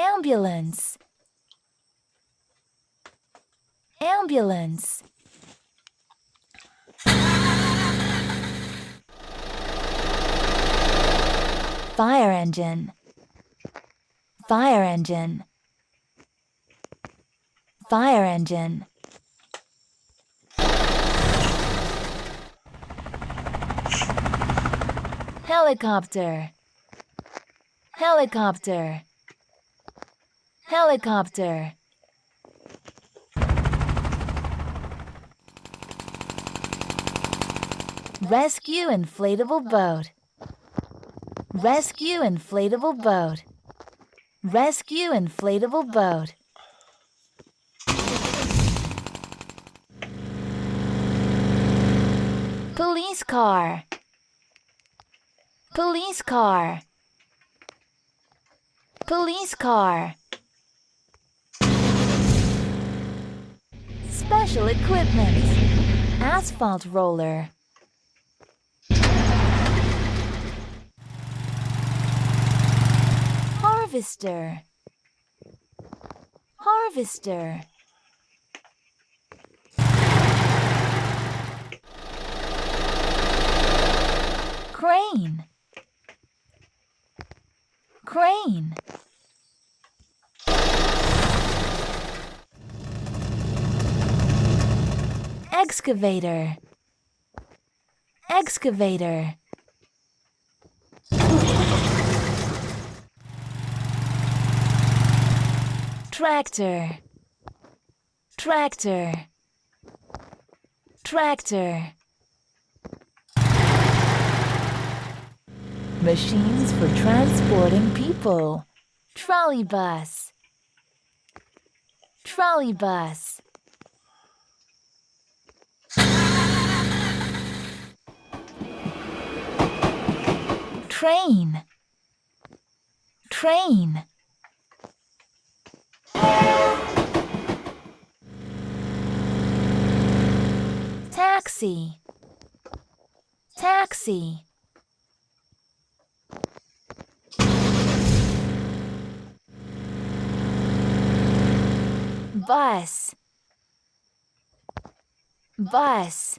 ambulance. Ambulance. Fire engine. Fire engine. Fire engine. Helicopter. Helicopter helicopter. Rescue inflatable boat. Rescue inflatable boat. Rescue inflatable boat. Police car. Police car. Police car special equipment. Asphalt roller. Harvester. Harvester. Crane. Crane excavator. Excavator. Tractor. Tractor. Tractor. Machines for transporting people. Trolley bus. Trolley bus train. Train. Taxi. Taxi. Bus. Bus